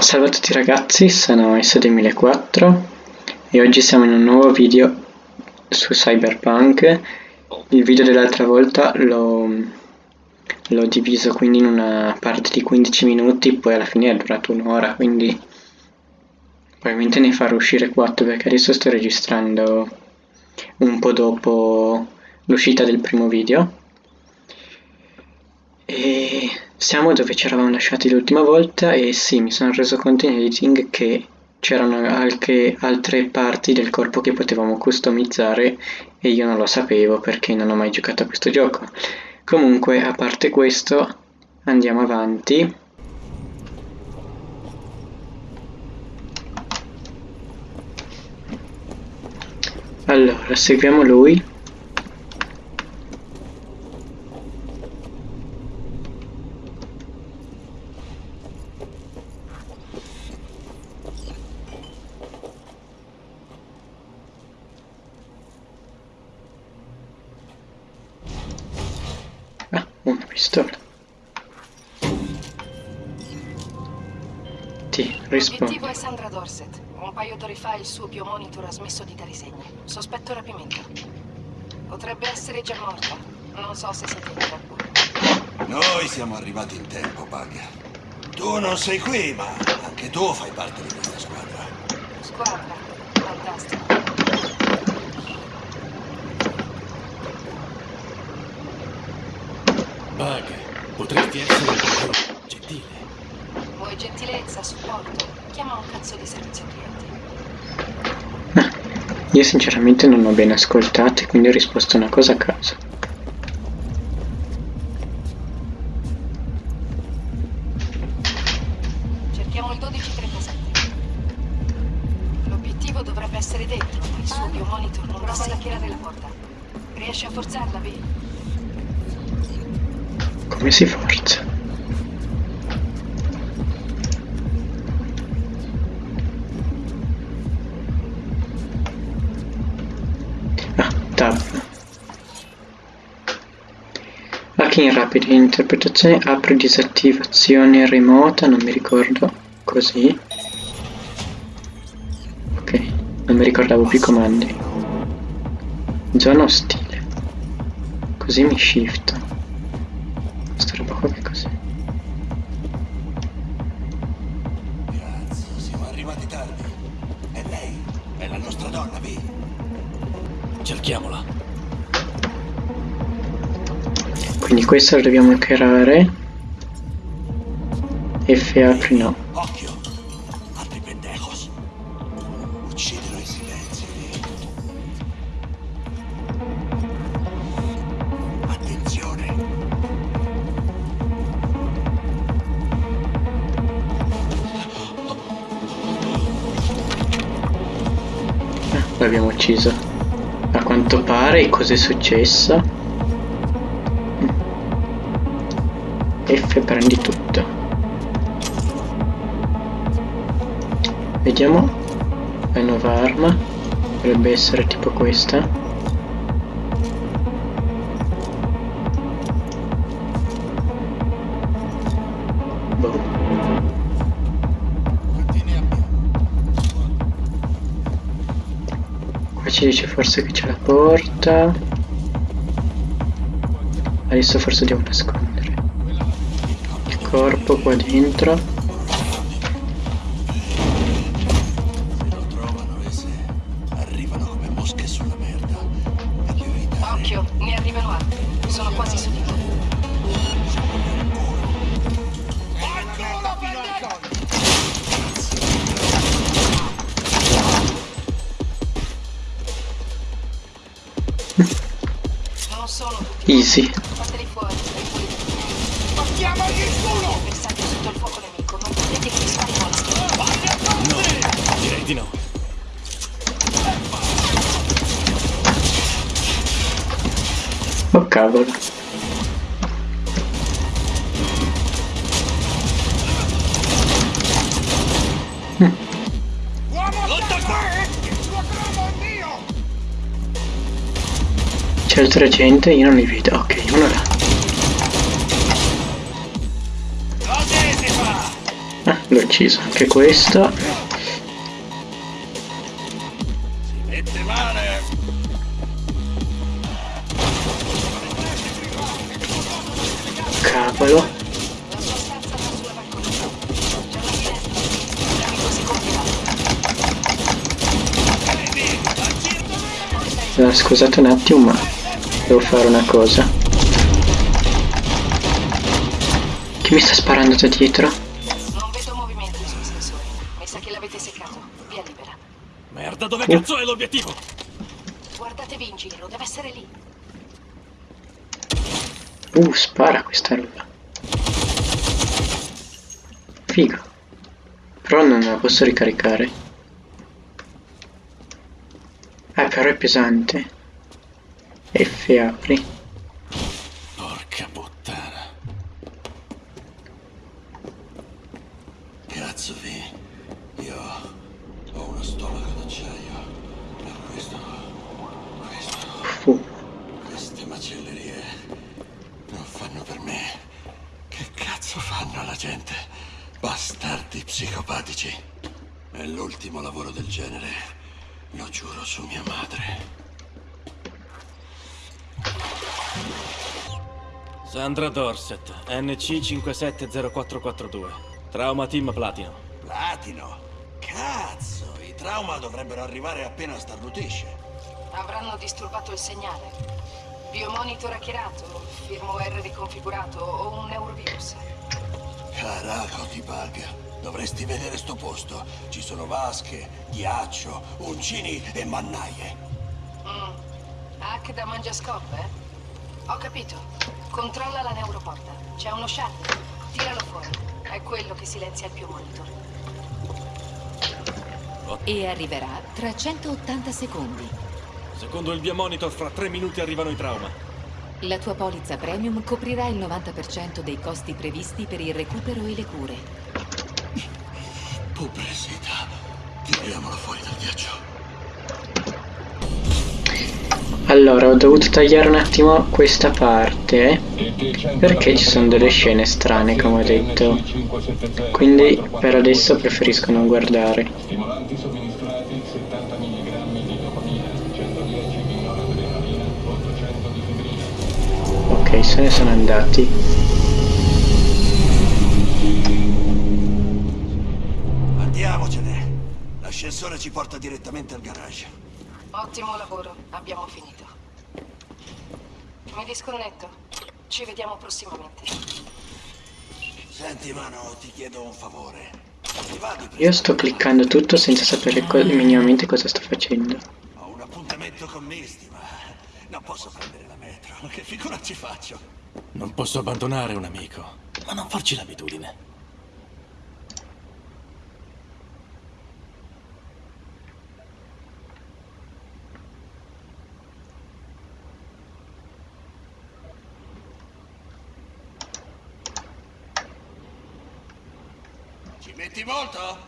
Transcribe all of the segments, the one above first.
Salve a tutti ragazzi, sono S2004 e oggi siamo in un nuovo video su Cyberpunk. Il video dell'altra volta l'ho diviso quindi in una parte di 15 minuti, poi alla fine è durato un'ora, quindi probabilmente ne farò uscire 4 perché adesso sto registrando un po' dopo l'uscita del primo video. E siamo dove ci eravamo lasciati l'ultima volta e sì, mi sono reso conto in editing che c'erano anche altre parti del corpo che potevamo customizzare e io non lo sapevo perché non ho mai giocato a questo gioco. Comunque, a parte questo, andiamo avanti. Allora, seguiamo lui. Paio d'ore fa il suo biomonitor ha smesso di dare segni. Sospetto rapimento. Potrebbe essere già morta. Non so se siete in tempo. Noi siamo arrivati in tempo, Bug. Tu non sei qui, ma anche tu fai parte di questa squadra. Squadra. Fantastico. Bug, potresti essere un po' gentile. Vuoi gentilezza, supporto? Chiama un cazzo di servizio clienti. Ah, io sinceramente non ho ben ascoltato e quindi ho risposto una cosa a caso. Cerchiamo il 1237. L'obiettivo dovrebbe essere dentro, ma il suo biomonitor non prova ad hackerare la porta. Riesci a forzarla, Vi? Come si forza? Anche in rapida interpretazione apre disattivazione remota, non mi ricordo, così. Ok, non mi ricordavo più i comandi. Zona ostile. Così mi shift qua che cos'è? Cazzo, siamo arrivati tardi. È lei, è la nostra donna, Vi. Cerchiamola. Quindi questo lo dobbiamo hackerare. F apri no. l'abbiamo ucciso. A quanto pare cos'è successo? F prendi tutto. Vediamo la nuova arma. Dovrebbe essere tipo questa. ci dice forse che c'è la porta adesso forse devo nascondere corpo qua dentro di no. Oh cavolo. Hm. C'è il 300 io non li vedo. Ok, uno là. Ah, lui. ucciso anche questo. Compierà. Allora, scusate un attimo, ma devo fare una cosa. Chi mi sta sparando da dietro? Non vedo movimenti sui sensori. Mi sa che l'avete seccato. Via libera. Merda, dove cazzo è l'obiettivo? Guardatevi in giro, deve essere lì. Uh, spara questa roba. Figo. Però non la posso ricaricare. Ah, però è pesante. F apri. Porca puttana. Cazzo, Vi. Io ho uno stomaco d'acciaio. Per questo... Questo... Fu. Queste macellerie non fanno per me. Che cazzo fanno alla gente? Bastardi psicopatici. È l'ultimo lavoro del genere. Lo giuro su mia madre. Sandra Dorset, NC 570442. Trauma Team Platino. Platino? Cazzo, i trauma dovrebbero arrivare appena starnutisce. Avranno disturbato il segnale. Biomonitor hackerato, firmware riconfigurato o un neurovirus. Caraco di bug. Dovresti vedere sto posto. Ci sono vasche, ghiaccio, uncini e mannaie. Mm. Hack da mangiascoppe? eh? Ho capito. Controlla la neuroporta. C'è uno shuttle. Tiralo fuori. È quello che silenzia il biomonitor. E arriverà tra 180 secondi. Secondo il biomonitor, fra tre minuti arrivano i trauma. La tua polizza premium coprirà il 90% dei costi previsti per il recupero e le cure. Pubblicità. Tiriamolo fuori dal ghiaccio. Allora, ho dovuto tagliare un attimo questa parte perché ci sono delle scene strane, come ho detto. Quindi per adesso preferisco non guardare. Stimolanti somministrati 70 mg di dopamina, 110 di noradrenalina, 800 di fibrina. Ok, se ne sono andati. Andiamocene. L'ascensore ci porta direttamente al garage. Ottimo lavoro. Abbiamo finito. Mi disconnetto. Ci vediamo prossimamente. Senti, mano, ti chiedo un favore. Io sto cliccando tutto senza sapere co- minimamente cosa sto facendo. Ho un appuntamento con Misty, ma non posso prendere la metro. Che figura ci faccio? Non posso abbandonare un amico, ma non farci l'abitudine. Metti molto?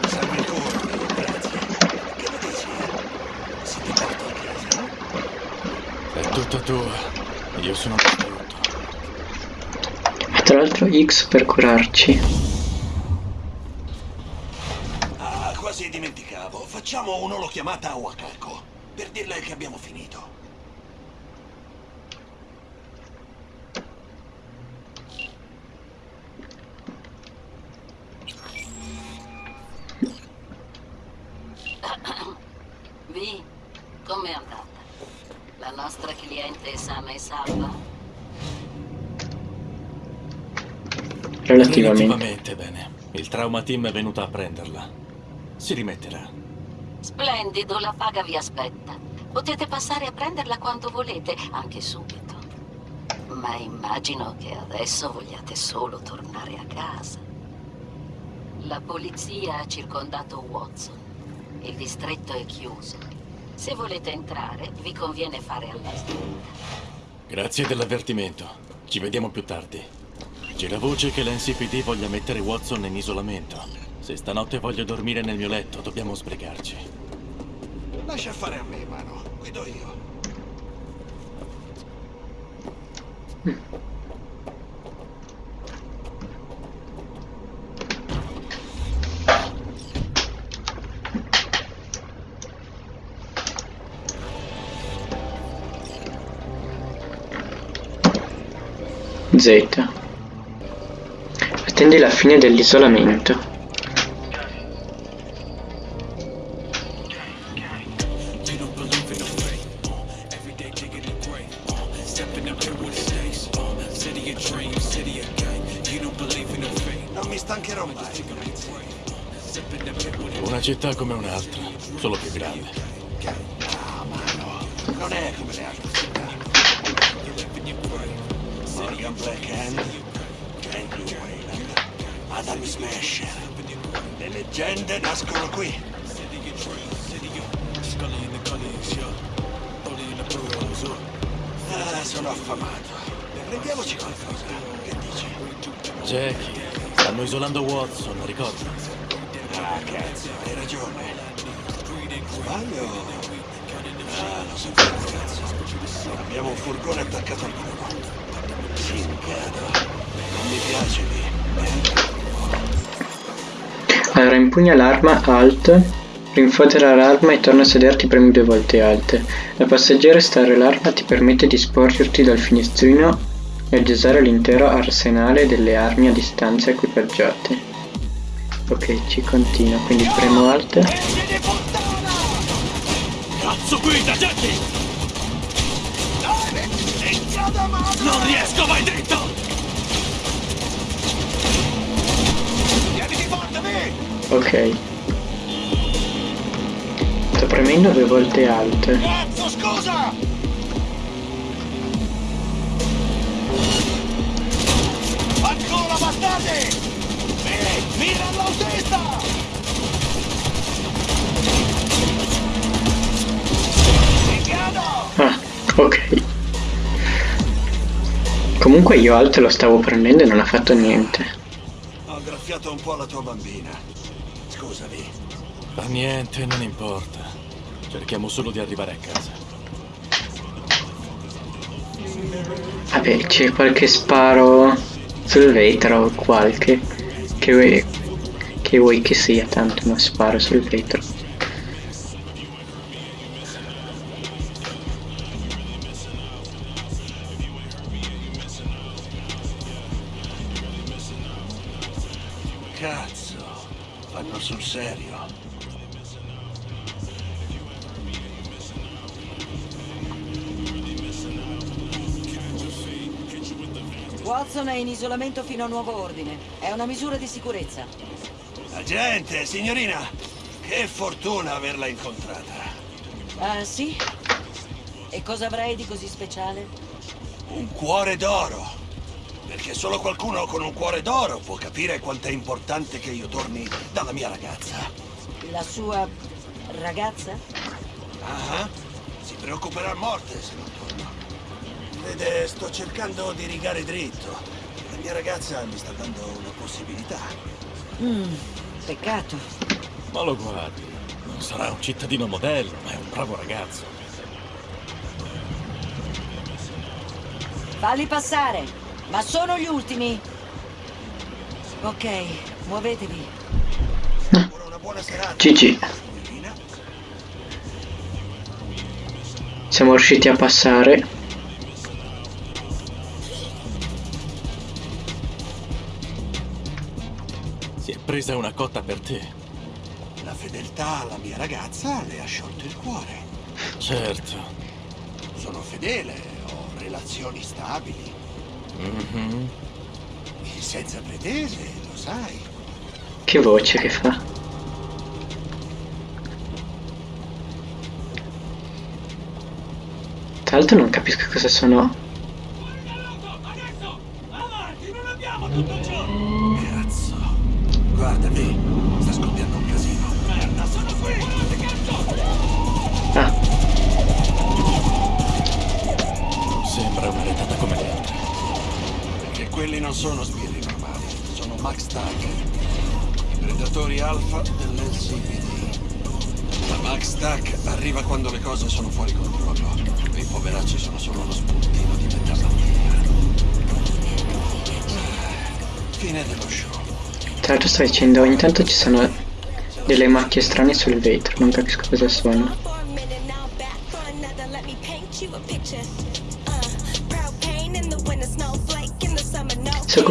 Mi serve il corpo, grazie. Che ne dici? Se ti porto a casa? È tutta tua. Io sono distrutto. L'altro X per curarci. Ah, quasi dimenticavo. Facciamo un'olochiamata a Wakako. Per dirle che abbiamo finito. Vi, com'è andata? La nostra cliente è sana e salva? Relativamente. Relativamente bene. Il trauma team è venuto a prenderla. Si rimetterà. Splendido, la paga vi aspetta. Potete passare a prenderla quando volete, anche subito. Ma immagino che adesso vogliate solo tornare a casa. La polizia ha circondato Watson. Il distretto è chiuso. Se volete entrare, vi conviene fare alla. Grazie dell'avvertimento. Ci vediamo più tardi. Gira voce che l'NCPD voglia mettere Watson in isolamento. Se stanotte voglio dormire nel mio letto, dobbiamo sbrigarci. Lascia fare a me, mano. Guido io. Z. Attendi la fine dell'isolamento. Non mi stancherò mai. Una città come un'altra, solo più grande. Non è come le altre città. Morgan Black Hand, Andrew Wayland, Adam Smasher. Le leggende nascono qui. Ah, sono affamato. Prendiamoci qualcosa. Che dici? Jackie, stanno isolando Watson, ricordi? Ah, cazzo, hai ragione. Sbaglio? Ah, lo sapevo, cazzo. Abbiamo un furgone attaccato al muro. Singado. Non mi piace lì. Allora impugna l'arma Alt, rinfodera l'arma e torna a sederti premi due volte Alt. Da passeggero stare l'arma ti permette di sporgerti dal finestrino e di usare l'intero arsenale delle armi a distanza equipaggiate. Ok, ci continua, quindi premo Alt. Cazzo guida, Jackie! Non riesco, vai dritto! Ok. Sto premendo due volte Alt. Cazzo, scusa! Ancora, bastardi! Miri, mira all'autista! Singado! Ah, ok. Comunque io Alt lo stavo prendendo e non ha fatto niente. Ho graffiato un po' la tua bambina. Scusami. Fa niente, non importa. Cerchiamo solo di arrivare a casa. Vabbè, c'è qualche sparo sul vetro o qualche che vuoi, che vuoi che sia, tanto uno sparo sul vetro. Cazzo, fanno sul serio. Watson è in isolamento fino a nuovo ordine. È una misura di sicurezza. Agente, signorina, che fortuna averla incontrata. Ah, sì? E cosa avrei di così speciale? Un cuore d'oro. Perché solo qualcuno con un cuore d'oro può capire quanto è importante che io torni dalla mia ragazza. La sua ragazza? Ah, si preoccuperà a morte se non torno. Vede, sto cercando di rigare dritto. La mia ragazza mi sta dando una possibilità. Mmm, peccato. Ma lo guardi, non sarà un cittadino modello, ma è un bravo ragazzo. Falli passare! Ma sono gli ultimi! Ok, muovetevi. Una buona serata. Signorina. Siamo riusciti a passare. Si è presa una cotta per te. La fedeltà alla mia ragazza le ha sciolto il cuore. Certo. Sono fedele, ho relazioni stabili. Mhm. E senza pretese, lo sai. Che voce che fa? Tra l'altro non capisco cosa sono. Sono sbirri normali, sono Max Tag, i predatori alfa dell'LCPD. La Max Tag arriva quando le cose sono fuori controllo. I poveracci sono solo uno spuntino di metà mattina. Fine dello show. Tra l'altro sto dicendo, ogni tanto ci sono delle macchie strane sul vetro, non capisco cosa sono.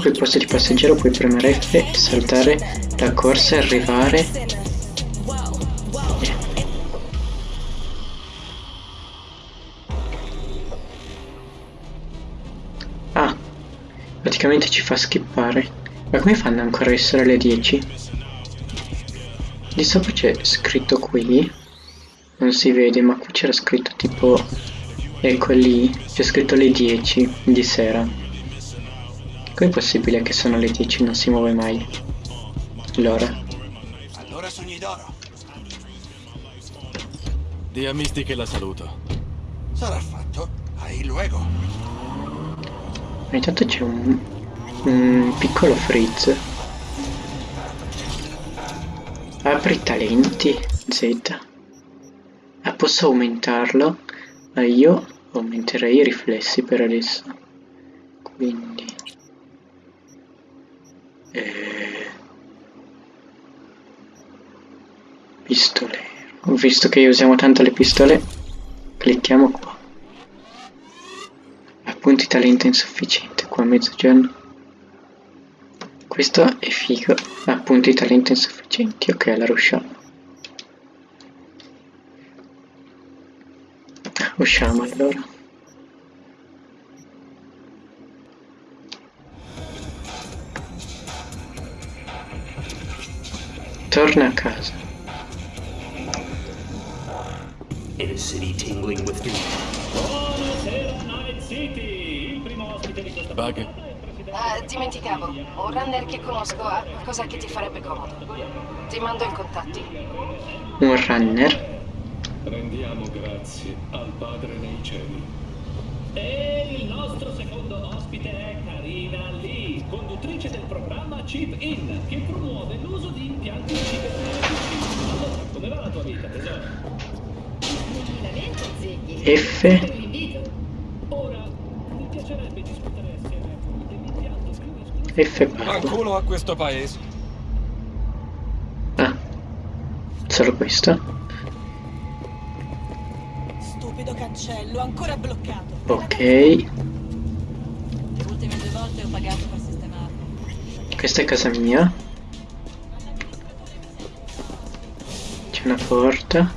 Il posto di passeggero puoi premere F e saltare la corsa e arrivare. Ah, praticamente ci fa skippare. Ma come fanno ancora a essere le 10? Di sopra c'è scritto qui. Non si vede, ma qui c'era scritto tipo... Ecco lì, c'è scritto le 10 di sera. Com'è possibile che sono le 10 e non si muove mai? L'ora. Allora sogni d'oro. Di a Misty che la saluto. Sarà fatto. Hai luego. Ogni tanto c'è un, un piccolo frizz. Apri talenti Z. Ah, posso aumentarlo? Ma io aumenterei i riflessi per adesso. Quindi... Eh, pistolero. Visto che usiamo tanto le pistole, clicchiamo qua. Appunti talento insufficiente, qua a mezzogiorno. Questo è figo. Appunti talento insufficienti. Ok, la rusciamo. Usciamo allora. Torna a casa. In a city tingling with Buonasera Night City, il primo ospite di questa Bug, Ah, dimenticavo. Un runner che conosco ha qualcosa che ti farebbe comodo. Ti mando i contatti. Un runner. Rendiamo grazie al Padre nei cieli. E il nostro secondo ospite Chip In, che promuove l'uso di impianti cibernetici. Allora, come va la tua vita, tesoro? F. Ora, mi piacerebbe discutere assieme dell'impianto più esclusivo. F a questo paese. Ah. Solo questo? Stupido cancello, ancora bloccato. Ok. Le ultime due volte ho pagato. Questa è casa mia. C'è una porta.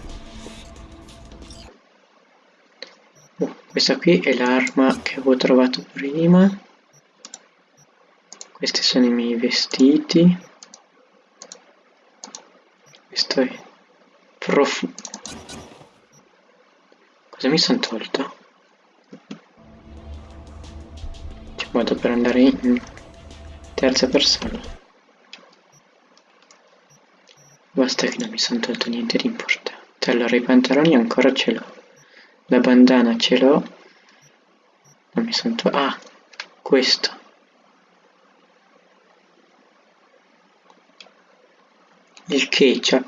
Oh, questa qui è l'arma che avevo trovato prima. Questi sono i miei vestiti. Questo è profumo. Cosa mi sono tolto? C'è modo per andare in terza persona. Basta che non mi sono tolto niente di importante. Allora i pantaloni ancora ce l'ho. La bandana ce l'ho. Non mi sono tolto. Ah, questo. Il ketchup.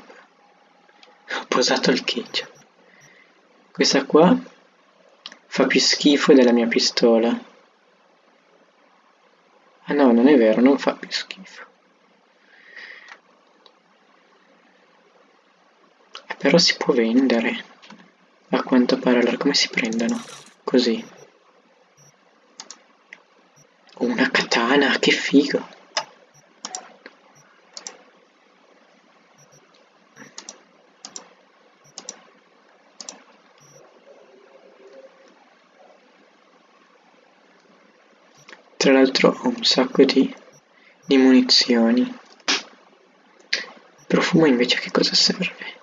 Ho posato il ketchup. Questa qua fa più schifo della mia pistola. Ah no, non è vero, non fa più schifo. Però si può vendere. A quanto pare, allora come si prendono? Così. Una katana, che figo. Tra l'altro ho un sacco di, di munizioni. Il profumo invece che cosa serve?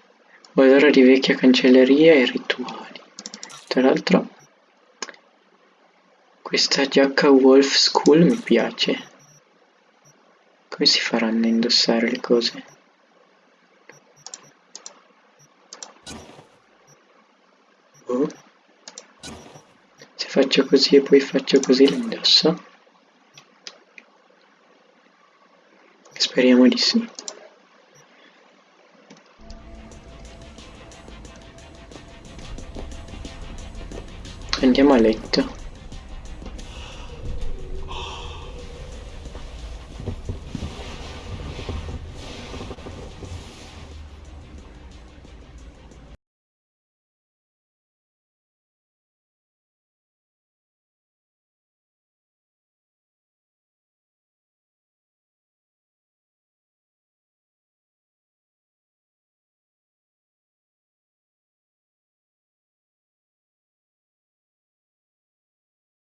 Odore di vecchia cancelleria e rituali. Tra l'altro questa giacca Wolf School mi piace. Come si faranno a indossare le cose? Oh. Se faccio così e poi faccio così lo indosso. Speriamo di sì. Andiamo a letto.